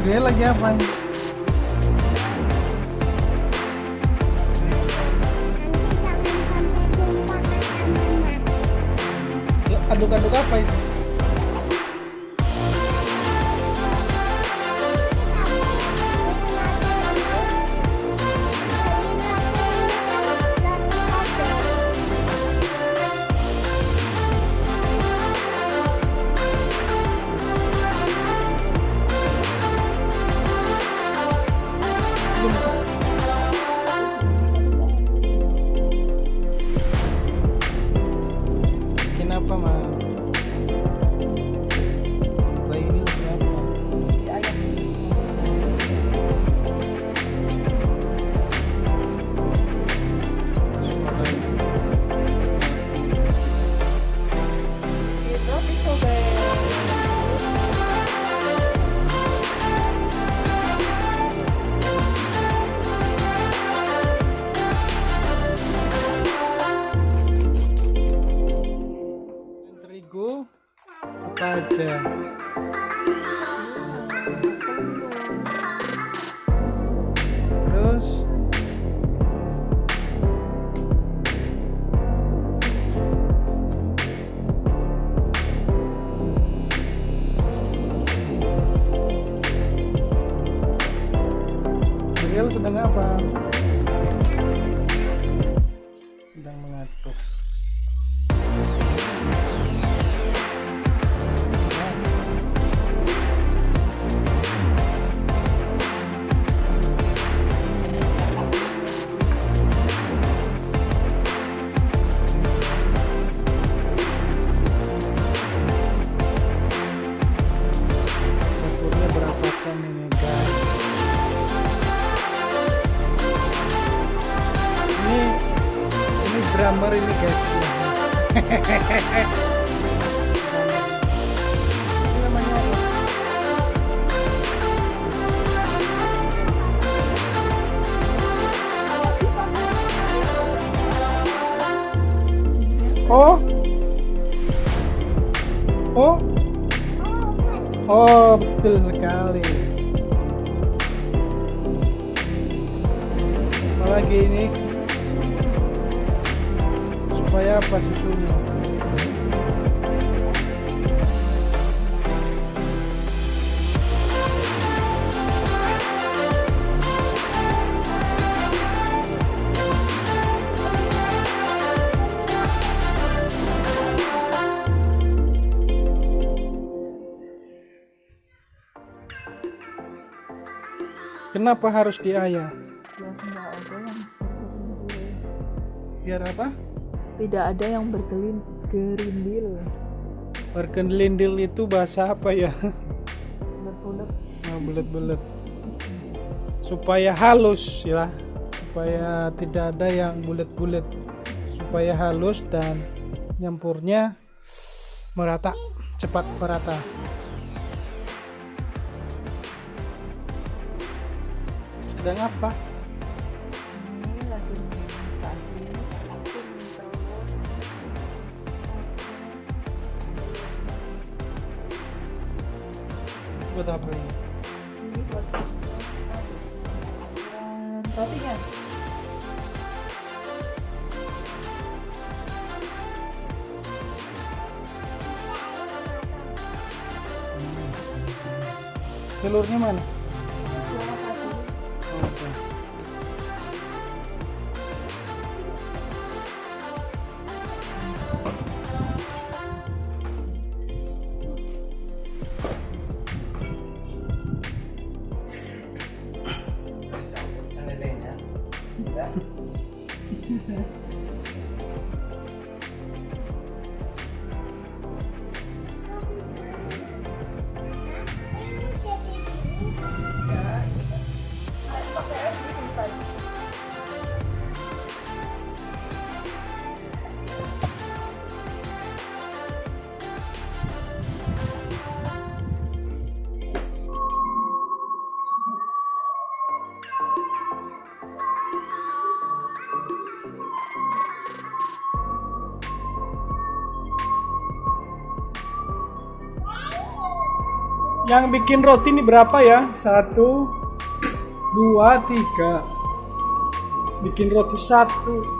Dia lagi apa? Aduk-aduk apa itu? Aja? Terus Beliau sedang apa? Drummer ini guys. Oh. Oh. Oh, betul sekali. Apalagi ini supaya apa susunya? Kenapa harus yang bergerindil. Biar apa? Tidak ada yang bergelin gerindil. Berkelindil itu bahasa apa ya? Bulat-bulat. Nah, bulat-bulat. Supaya halus ya. Supaya tidak ada yang bulat-bulat. Supaya halus dan nyampurnya merata, cepat merata. Sedang apa? Buat apa ini? Ini buat rotinya. Telurnya mana? Yang bikin roti ini berapa ya? Satu, dua, tiga. Bikin roti satu.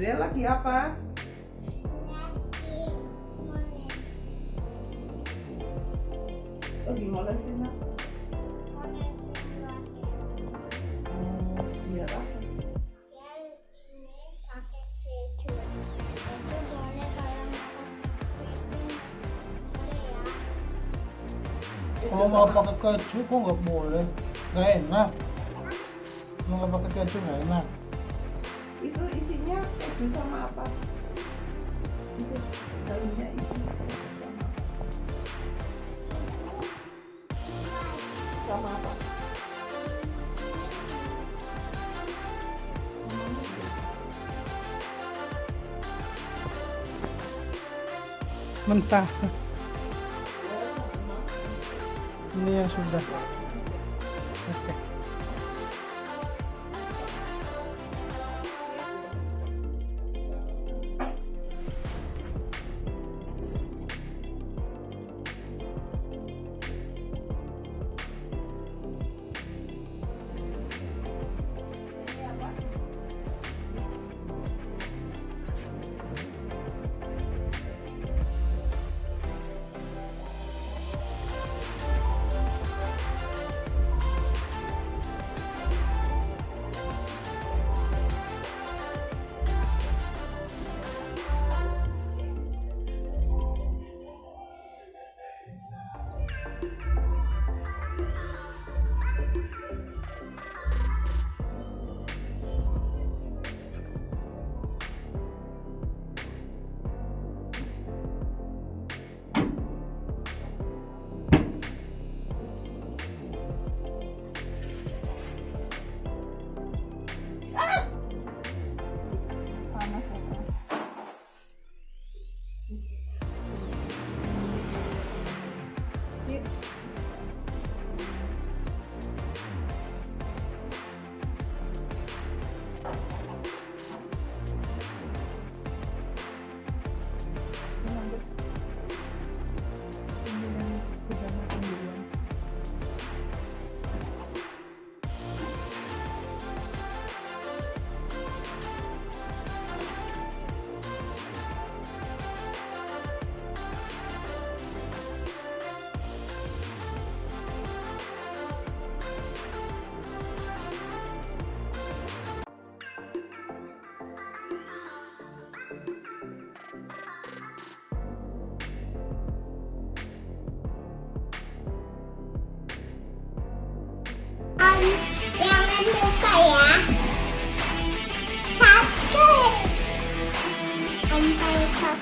Dia lagi apa? Lagi molesin nak? 엄마 아빠가 그 죽은 거 몰래 나 했나? 엄마 아빠가 그 죽은 거 했나? 이거 있으냐? 주사 아빠 이거 다른 애 있으냐? 주사 아빠 mentah Ini yang sudah. Oke. panas